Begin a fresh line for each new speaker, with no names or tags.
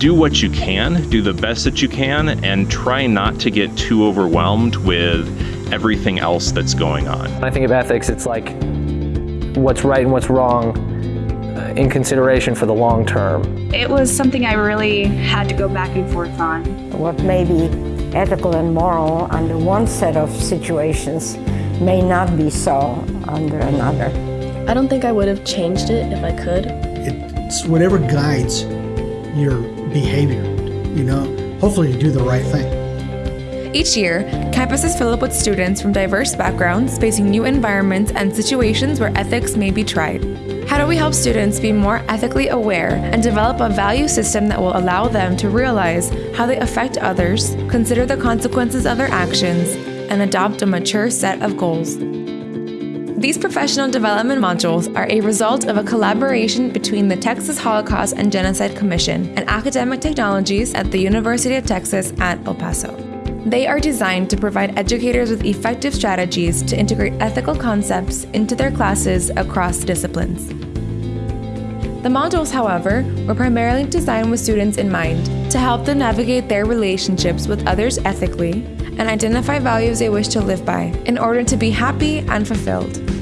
do what you can, do the best that you can, and try not to get too overwhelmed with everything else that's going on.
When I think of ethics, it's like what's right and what's wrong in consideration for the long term.
It was something I really had to go back and forth on.
What may be ethical and moral under one set of situations may not be so under another.
I don't think I would have changed it if I could.
It's whatever guides your behavior, you know, hopefully you do the right thing.
Each year, campuses fill up with students from diverse backgrounds facing new environments and situations where ethics may be tried. How do we help students be more ethically aware and develop a value system that will allow them to realize how they affect others, consider the consequences of their actions, and adopt a mature set of goals? These professional development modules are a result of a collaboration between the Texas Holocaust and Genocide Commission and academic technologies at the University of Texas at El Paso. They are designed to provide educators with effective strategies to integrate ethical concepts into their classes across disciplines. The modules, however, were primarily designed with students in mind to help them navigate their relationships with others ethically and identify values they wish to live by in order to be happy and fulfilled.